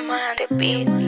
The Beat.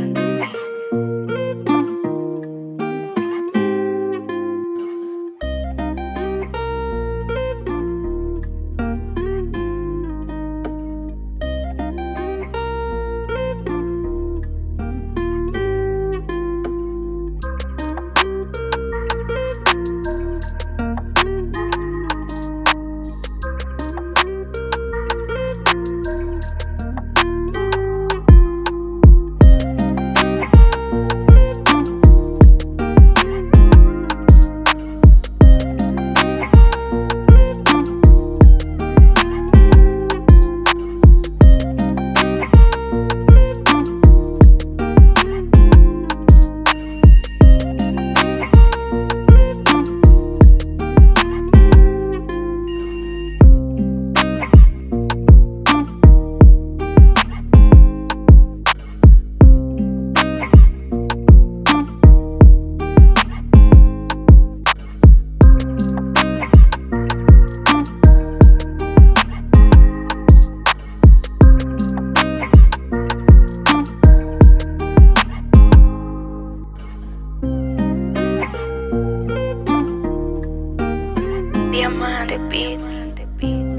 Diamante Beat.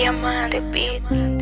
Diamante Beat.